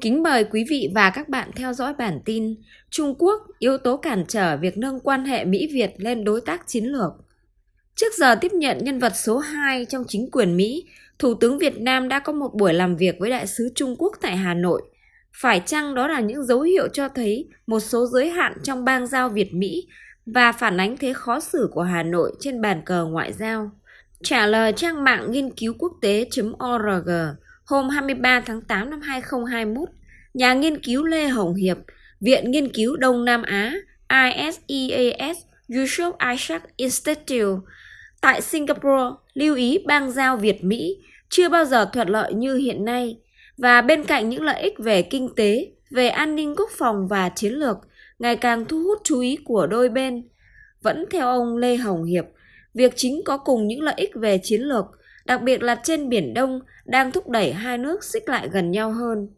Kính mời quý vị và các bạn theo dõi bản tin Trung Quốc yếu tố cản trở việc nâng quan hệ Mỹ-Việt lên đối tác chiến lược. Trước giờ tiếp nhận nhân vật số 2 trong chính quyền Mỹ, Thủ tướng Việt Nam đã có một buổi làm việc với Đại sứ Trung Quốc tại Hà Nội. Phải chăng đó là những dấu hiệu cho thấy một số giới hạn trong bang giao Việt-Mỹ và phản ánh thế khó xử của Hà Nội trên bàn cờ ngoại giao? Trả lời trang mạng nghiên cứu quốc tế.org, hôm 23 tháng 8 năm 2021, nhà nghiên cứu Lê Hồng Hiệp, Viện Nghiên cứu Đông Nam Á ISEAS Yusof Isaac Institute tại Singapore lưu ý bang giao Việt-Mỹ chưa bao giờ thuận lợi như hiện nay và bên cạnh những lợi ích về kinh tế, về an ninh quốc phòng và chiến lược ngày càng thu hút chú ý của đôi bên. Vẫn theo ông Lê Hồng Hiệp, việc chính có cùng những lợi ích về chiến lược đặc biệt là trên Biển Đông, đang thúc đẩy hai nước xích lại gần nhau hơn.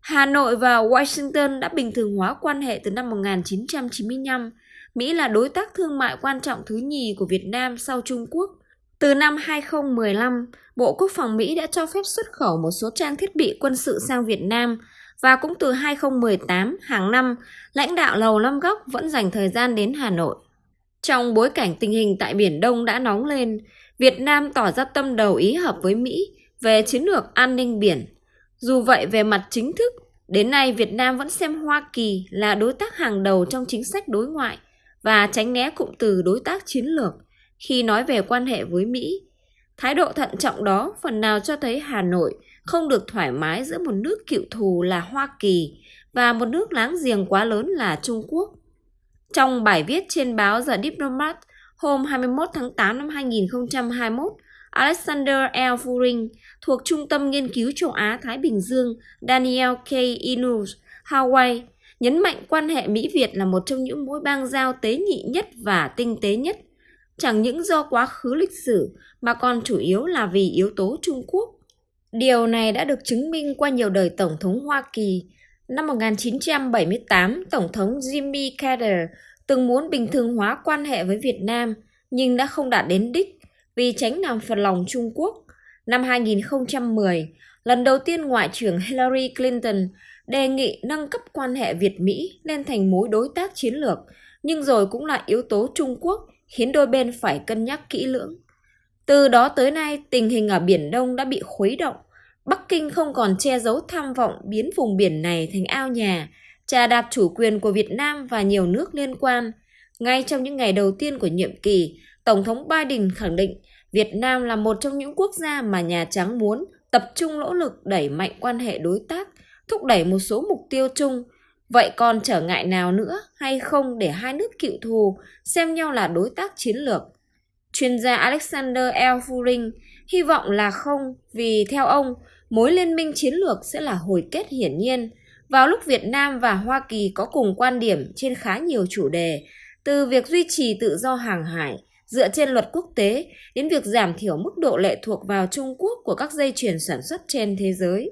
Hà Nội và Washington đã bình thường hóa quan hệ từ năm 1995. Mỹ là đối tác thương mại quan trọng thứ nhì của Việt Nam sau Trung Quốc. Từ năm 2015, Bộ Quốc phòng Mỹ đã cho phép xuất khẩu một số trang thiết bị quân sự sang Việt Nam và cũng từ 2018 hàng năm, lãnh đạo Lầu Năm Góc vẫn dành thời gian đến Hà Nội. Trong bối cảnh tình hình tại Biển Đông đã nóng lên, Việt Nam tỏ ra tâm đầu ý hợp với Mỹ về chiến lược an ninh biển. Dù vậy về mặt chính thức, đến nay Việt Nam vẫn xem Hoa Kỳ là đối tác hàng đầu trong chính sách đối ngoại và tránh né cụm từ đối tác chiến lược khi nói về quan hệ với Mỹ. Thái độ thận trọng đó phần nào cho thấy Hà Nội không được thoải mái giữa một nước cựu thù là Hoa Kỳ và một nước láng giềng quá lớn là Trung Quốc. Trong bài viết trên báo The Diplomat Hôm 21 tháng 8 năm 2021, Alexander L. Furing thuộc Trung tâm Nghiên cứu châu Á-Thái Bình Dương Daniel K. Inus, Hawaii, nhấn mạnh quan hệ Mỹ-Việt là một trong những mối bang giao tế nhị nhất và tinh tế nhất, chẳng những do quá khứ lịch sử mà còn chủ yếu là vì yếu tố Trung Quốc. Điều này đã được chứng minh qua nhiều đời Tổng thống Hoa Kỳ. Năm 1978, Tổng thống Jimmy Carter từng muốn bình thường hóa quan hệ với Việt Nam nhưng đã không đạt đến đích vì tránh làm phật lòng Trung Quốc. Năm 2010, lần đầu tiên Ngoại trưởng Hillary Clinton đề nghị nâng cấp quan hệ Việt-Mỹ lên thành mối đối tác chiến lược, nhưng rồi cũng là yếu tố Trung Quốc khiến đôi bên phải cân nhắc kỹ lưỡng. Từ đó tới nay, tình hình ở Biển Đông đã bị khuấy động. Bắc Kinh không còn che giấu tham vọng biến vùng biển này thành ao nhà, trà đạp chủ quyền của Việt Nam và nhiều nước liên quan. Ngay trong những ngày đầu tiên của nhiệm kỳ, Tổng thống Biden khẳng định Việt Nam là một trong những quốc gia mà Nhà Trắng muốn tập trung nỗ lực đẩy mạnh quan hệ đối tác, thúc đẩy một số mục tiêu chung. Vậy còn trở ngại nào nữa hay không để hai nước cựu thù xem nhau là đối tác chiến lược? Chuyên gia Alexander L. Furing hy vọng là không vì theo ông, mối liên minh chiến lược sẽ là hồi kết hiển nhiên – vào lúc Việt Nam và Hoa Kỳ có cùng quan điểm trên khá nhiều chủ đề, từ việc duy trì tự do hàng hải dựa trên luật quốc tế đến việc giảm thiểu mức độ lệ thuộc vào Trung Quốc của các dây chuyền sản xuất trên thế giới.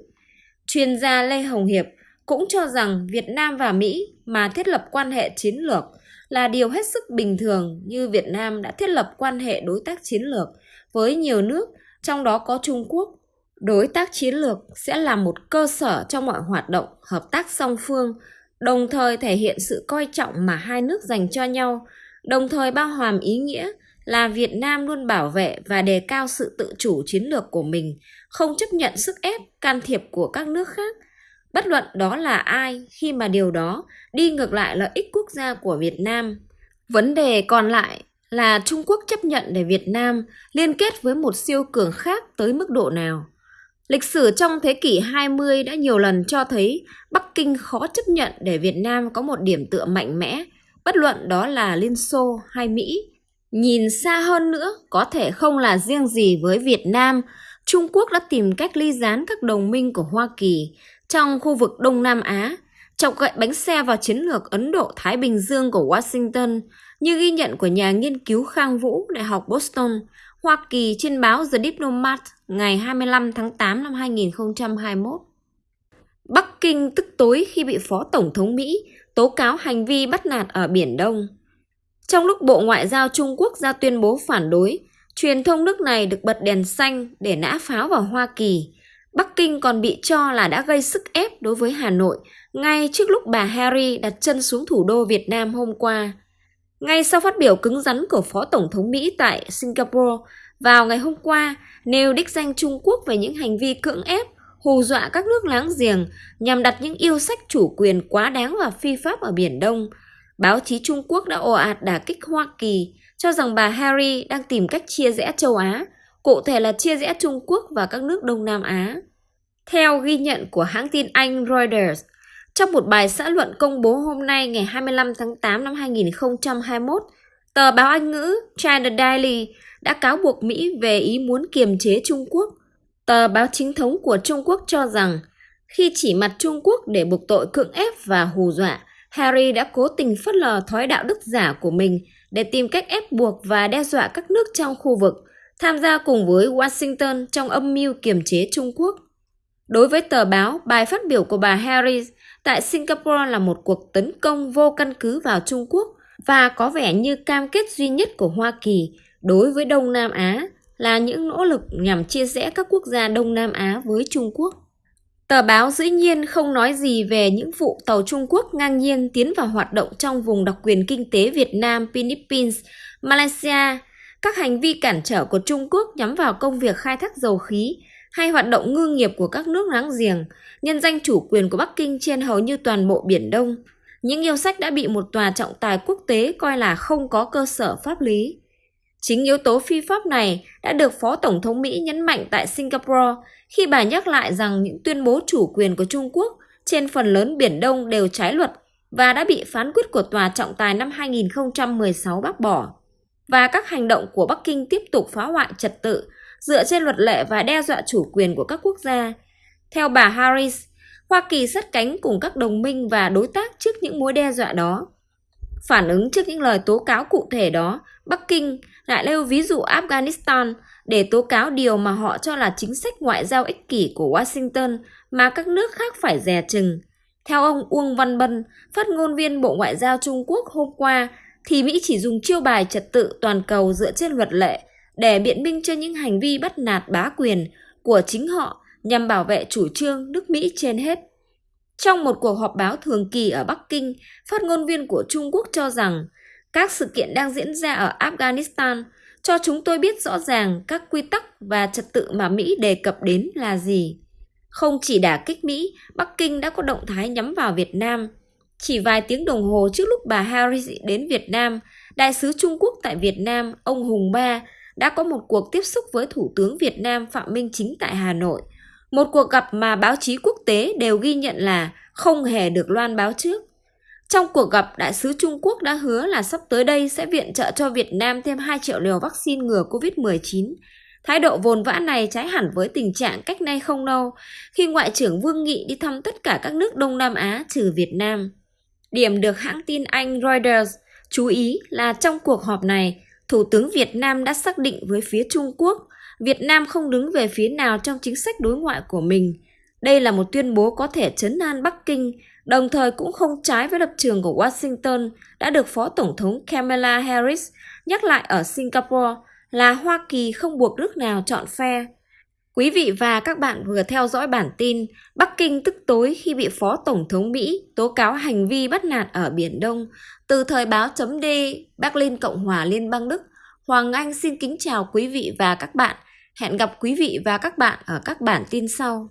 Chuyên gia Lê Hồng Hiệp cũng cho rằng Việt Nam và Mỹ mà thiết lập quan hệ chiến lược là điều hết sức bình thường như Việt Nam đã thiết lập quan hệ đối tác chiến lược với nhiều nước, trong đó có Trung Quốc đối tác chiến lược sẽ là một cơ sở cho mọi hoạt động hợp tác song phương, đồng thời thể hiện sự coi trọng mà hai nước dành cho nhau. Đồng thời bao hàm ý nghĩa là việt nam luôn bảo vệ và đề cao sự tự chủ chiến lược của mình, không chấp nhận sức ép, can thiệp của các nước khác. Bất luận đó là ai, khi mà điều đó đi ngược lại lợi ích quốc gia của việt nam. Vấn đề còn lại là trung quốc chấp nhận để việt nam liên kết với một siêu cường khác tới mức độ nào. Lịch sử trong thế kỷ 20 đã nhiều lần cho thấy Bắc Kinh khó chấp nhận để Việt Nam có một điểm tựa mạnh mẽ, bất luận đó là Liên Xô hay Mỹ. Nhìn xa hơn nữa, có thể không là riêng gì với Việt Nam, Trung Quốc đã tìm cách ly gián các đồng minh của Hoa Kỳ trong khu vực Đông Nam Á, chọc gậy bánh xe vào chiến lược Ấn Độ-Thái Bình Dương của Washington, như ghi nhận của nhà nghiên cứu Khang Vũ, Đại học Boston, Hoa Kỳ trên báo The Diplomat ngày 25 tháng 8 năm 2021. Bắc Kinh tức tối khi bị Phó Tổng thống Mỹ tố cáo hành vi bắt nạt ở Biển Đông. Trong lúc Bộ Ngoại giao Trung Quốc ra tuyên bố phản đối, truyền thông nước này được bật đèn xanh để nã pháo vào Hoa Kỳ. Bắc Kinh còn bị cho là đã gây sức ép đối với Hà Nội ngay trước lúc bà Harry đặt chân xuống thủ đô Việt Nam hôm qua. Ngay sau phát biểu cứng rắn của Phó Tổng thống Mỹ tại Singapore vào ngày hôm qua, nêu đích danh Trung Quốc về những hành vi cưỡng ép, hù dọa các nước láng giềng nhằm đặt những yêu sách chủ quyền quá đáng và phi pháp ở Biển Đông. Báo chí Trung Quốc đã ồ ạt đả kích Hoa Kỳ, cho rằng bà Harry đang tìm cách chia rẽ châu Á, cụ thể là chia rẽ Trung Quốc và các nước Đông Nam Á. Theo ghi nhận của hãng tin Anh Reuters, trong một bài xã luận công bố hôm nay ngày 25 tháng 8 năm 2021, tờ báo Anh ngữ China Daily đã cáo buộc Mỹ về ý muốn kiềm chế Trung Quốc. Tờ báo chính thống của Trung Quốc cho rằng khi chỉ mặt Trung Quốc để buộc tội cưỡng ép và hù dọa, Harry đã cố tình phớt lờ thói đạo đức giả của mình để tìm cách ép buộc và đe dọa các nước trong khu vực, tham gia cùng với Washington trong âm mưu kiềm chế Trung Quốc. Đối với tờ báo, bài phát biểu của bà Harris tại Singapore là một cuộc tấn công vô căn cứ vào Trung Quốc và có vẻ như cam kết duy nhất của Hoa Kỳ đối với Đông Nam Á là những nỗ lực nhằm chia rẽ các quốc gia Đông Nam Á với Trung Quốc. Tờ báo dĩ nhiên không nói gì về những vụ tàu Trung Quốc ngang nhiên tiến vào hoạt động trong vùng đặc quyền kinh tế Việt Nam, Philippines, Malaysia, các hành vi cản trở của Trung Quốc nhắm vào công việc khai thác dầu khí hay hoạt động ngư nghiệp của các nước láng giềng, nhân danh chủ quyền của Bắc Kinh trên hầu như toàn bộ Biển Đông. Những yêu sách đã bị một tòa trọng tài quốc tế coi là không có cơ sở pháp lý. Chính yếu tố phi pháp này đã được Phó Tổng thống Mỹ nhấn mạnh tại Singapore khi bà nhắc lại rằng những tuyên bố chủ quyền của Trung Quốc trên phần lớn Biển Đông đều trái luật và đã bị phán quyết của Tòa trọng tài năm 2016 bác bỏ. Và các hành động của Bắc Kinh tiếp tục phá hoại trật tự dựa trên luật lệ và đe dọa chủ quyền của các quốc gia. Theo bà Harris, Hoa Kỳ sát cánh cùng các đồng minh và đối tác trước những mối đe dọa đó. Phản ứng trước những lời tố cáo cụ thể đó, Bắc Kinh lại nêu ví dụ Afghanistan để tố cáo điều mà họ cho là chính sách ngoại giao ích kỷ của Washington mà các nước khác phải dè chừng. Theo ông Uông Văn Bân, phát ngôn viên Bộ Ngoại giao Trung Quốc hôm qua, thì Mỹ chỉ dùng chiêu bài trật tự toàn cầu dựa trên luật lệ để biện minh cho những hành vi bắt nạt bá quyền của chính họ nhằm bảo vệ chủ trương nước Mỹ trên hết. Trong một cuộc họp báo thường kỳ ở Bắc Kinh, phát ngôn viên của Trung Quốc cho rằng các sự kiện đang diễn ra ở Afghanistan cho chúng tôi biết rõ ràng các quy tắc và trật tự mà Mỹ đề cập đến là gì. Không chỉ đả kích Mỹ, Bắc Kinh đã có động thái nhắm vào Việt Nam. Chỉ vài tiếng đồng hồ trước lúc bà Harris đến Việt Nam, Đại sứ Trung Quốc tại Việt Nam, ông Hùng Ba, đã có một cuộc tiếp xúc với Thủ tướng Việt Nam Phạm Minh Chính tại Hà Nội. Một cuộc gặp mà báo chí quốc tế đều ghi nhận là không hề được loan báo trước. Trong cuộc gặp, đại sứ Trung Quốc đã hứa là sắp tới đây sẽ viện trợ cho Việt Nam thêm 2 triệu liều vaccine ngừa COVID-19. Thái độ vồn vã này trái hẳn với tình trạng cách nay không lâu, khi Ngoại trưởng Vương Nghị đi thăm tất cả các nước Đông Nam Á trừ Việt Nam. Điểm được hãng tin Anh Reuters chú ý là trong cuộc họp này, Thủ tướng Việt Nam đã xác định với phía Trung Quốc, Việt Nam không đứng về phía nào trong chính sách đối ngoại của mình. Đây là một tuyên bố có thể chấn an Bắc Kinh, đồng thời cũng không trái với lập trường của Washington đã được Phó Tổng thống Kamala Harris nhắc lại ở Singapore là Hoa Kỳ không buộc nước nào chọn phe. Quý vị và các bạn vừa theo dõi bản tin Bắc Kinh tức tối khi bị Phó Tổng thống Mỹ tố cáo hành vi bắt nạt ở Biển Đông. Từ thời báo chấm D, Berlin Cộng hòa Liên bang Đức, Hoàng Anh xin kính chào quý vị và các bạn. Hẹn gặp quý vị và các bạn ở các bản tin sau.